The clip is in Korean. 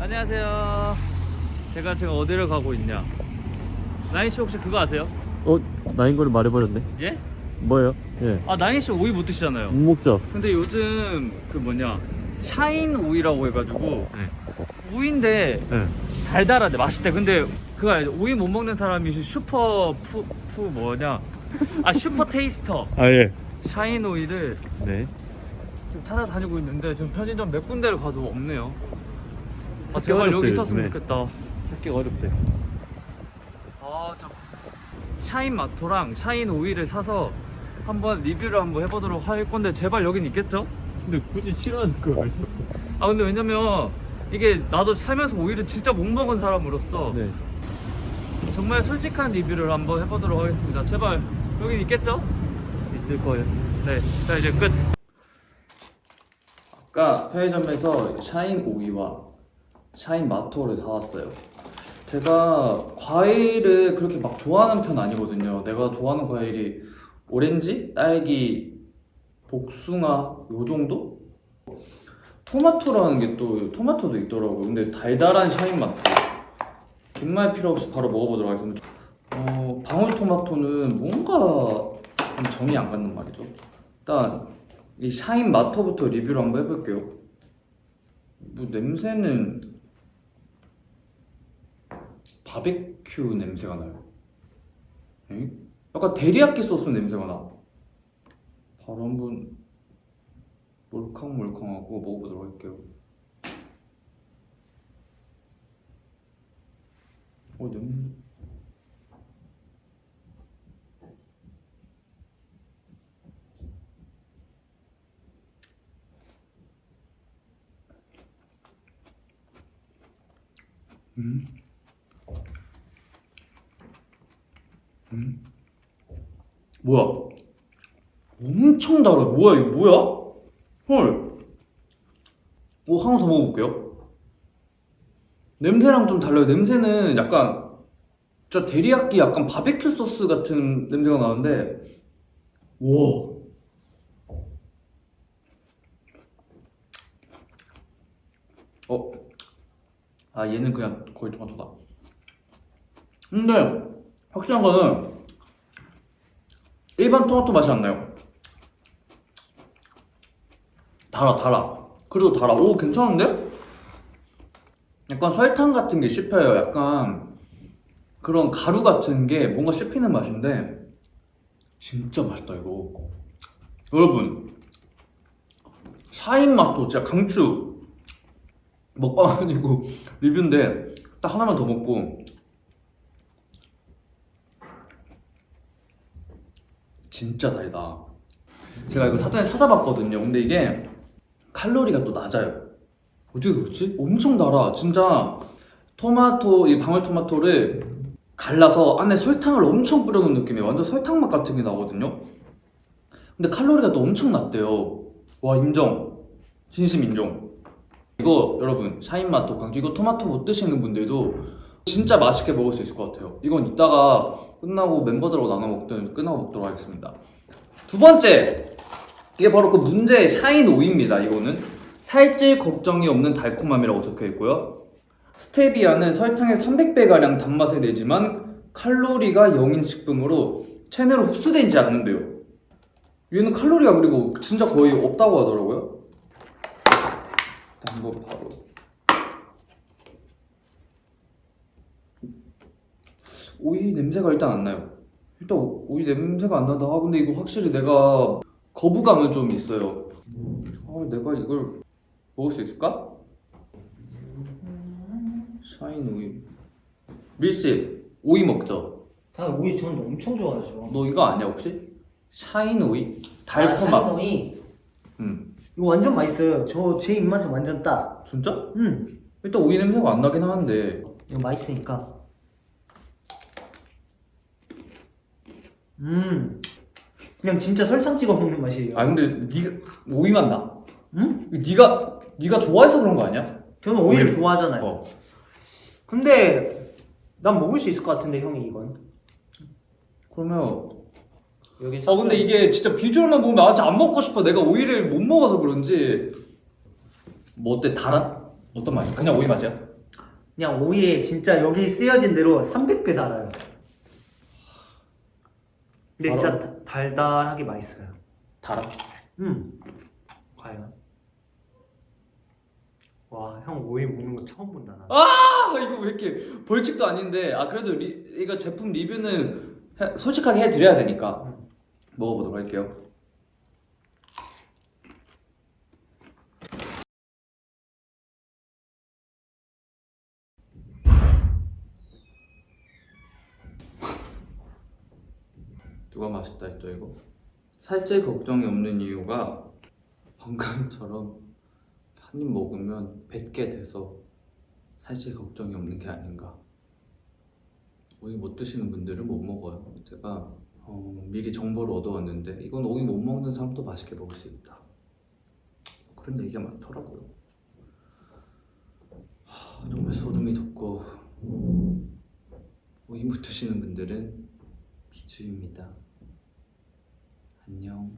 안녕하세요. 제가 지금 어디를 가고 있냐? 나인 씨 혹시 그거 아세요? 어? 나인 거를 말해버렸네 예? 뭐예요? 예 아 나인 씨 오이 못 드시잖아요. 못 먹죠? 근데 요즘 그 뭐냐 샤인 오이라고 해가지고 네. 오이인데 예 달달하대 맛있대. 근데 그거 알죠? 오이 못 먹는 사람이 슈퍼 푸, 푸 뭐냐? 아 super taster 아예 샤인 오이를 네 지금 찾아다니고 있는데 지금 편의점 몇 군데를 가도 없네요. 아 제발 어렵대, 여기 있었으면 요즘에. 좋겠다. 찾기 어렵대 아, 저 샤인 마토랑 샤인 오일을 사서 한번 리뷰를 한번 해보도록 할 건데 제발 여긴 있겠죠? 근데 굳이 싫어하는 거 알죠? 아 근데 왜냐면 이게 나도 살면서 오일을 진짜 못 먹은 사람으로서 네 정말 솔직한 리뷰를 한번 해보도록 하겠습니다. 제발 여긴 있겠죠? 있을 거예요 네, 자 이제 끝. 아까 편의점에서 샤인 오이와 샤인 마토를 사왔어요. 제가 과일을 그렇게 막 좋아하는 편 아니거든요. 내가 좋아하는 과일이 오렌지, 딸기, 복숭아 요 정도? 토마토라는 게 또 토마토도 있더라고요. 근데 달달한 샤인 마토. 긴말 필요 없이 바로 먹어보도록 하겠습니다. 어, 방울토마토는 뭔가 좀 정이 안 갖는 말이죠. 일단 이 샤인 마토부터 리뷰를 한번 해볼게요. 뭐 냄새는 바베큐 냄새가 나요. 에? 약간 데리야끼 소스 냄새가 나. 바로 한번 몰캉몰캉하고 먹어보도록 할게요. 어 냄새. 음. 음. 뭐야? 엄청 달아. 뭐야 이거 뭐야? 헐. 오 하나 더 먹어볼게요. 냄새랑 좀 달라요. 냄새는 약간 진짜 데리야끼 약간 바베큐 소스 같은 냄새가 나는데 와. 어. 아 얘는 그냥 거의 토마토다. 근데 확실한 거는 일반 토마토 맛이 안 나요. 달아 달아. 그래도 달아. 오 괜찮은데? 약간 설탕 같은 게 씹혀요. 약간 그런 가루 같은 게 뭔가 씹히는 맛인데 진짜 맛있다 이거. 여러분 샤인 맛도 진짜 강추. 먹방 아니고 리뷰인데 딱 하나만 더 먹고 진짜 달다. 제가 이거 사전에 찾아봤거든요. 근데 이게 칼로리가 또 낮아요. 어떻게 그렇지? 엄청 달아. 진짜 토마토 이 방울토마토를 갈라서 안에 설탕을 엄청 뿌려놓은 느낌이에요. 완전 설탕 맛 같은 게 나거든요. 근데 칼로리가 또 엄청 낮대요. 와 인정. 진심 인정. 이거 여러분 샤인마토 강추 이거 토마토 못 드시는 분들도 진짜 맛있게 먹을 수 있을 것 같아요. 이건 이따가 끝나고 멤버들하고 나눠 먹든 끝나고 먹도록 하겠습니다. 두 번째 이게 바로 그 문제의 샤인 오이입니다 이거는. 살찔 걱정이 없는 달콤함이라고 적혀 있고요. 스테비아는 설탕의 300배가량 단맛을 내지만 칼로리가 0인 식품으로 체내로 흡수되지 않는데요. 얘는 칼로리가 그리고 진짜 거의 없다고 하더라고요. 한번 바로 오이 냄새가 일단 안 나요 일단 오- 오이 냄새가 안 난다 아 근데 이거 확실히 내가 거부감은 좀 있어요 아 내가 이걸 먹을 수 있을까? 샤인 오이 밀씨 오이 먹죠? 다 오이 저는 엄청 좋아하죠. 너 이거 아니야 혹시? 샤인 오이? 아, 달콤함 샤이노이 음 이거 완전 맛있어요. 저 제 입맛에 완전 딱. 진짜? 음 일단 오이 냄새가 안 나긴 하는데 이거 맛있으니까. 음 그냥 진짜 설탕 찍어 먹는 맛이에요. 아 근데 네가 오이 맛 나. 음? 네가 네가 좋아해서 그런 거 아니야? 저는 오이를 오이. 좋아하잖아요. 어. 근데 난 먹을 수 있을 것 같은데 형이 이건. 그러면 여기 어 근데 이게 진짜 비주얼만 보면 아직 안 먹고 싶어. 내가 오이를 못 먹어서 그런지 뭐 어때 달아? 어떤 맛이야? 그냥 오이 맛이야? 그냥 오이에 진짜 여기 쓰여진 대로 300배 달아요. 근데 진짜 다- 달달하게 맛있어요. 달아. 음. 과연? 와, 형 오이 먹는 거 처음 본다 나. 아 이거 왜 이렇게 벌칙도 아닌데 아 그래도 리, 이거 제품 리뷰는 해- 솔직하게 해드려야 되니까 먹어보도록 할게요. 누가 맛있다 했죠 이거? 살찔 걱정이 없는 이유가 방금처럼 한 입 먹으면 뱉게 돼서 살찔 걱정이 없는 게 아닌가. 오이 못 드시는 분들은 못 먹어요. 제가 어, 미리 정보를 얻어왔는데 이건 오이 못 먹는 사람도 맛있게 먹을 수 있다. 그런 얘기가 많더라고요. 하, 정말 소름이 돋고 오이 못 드시는 분들은 비추입니다. 안녕.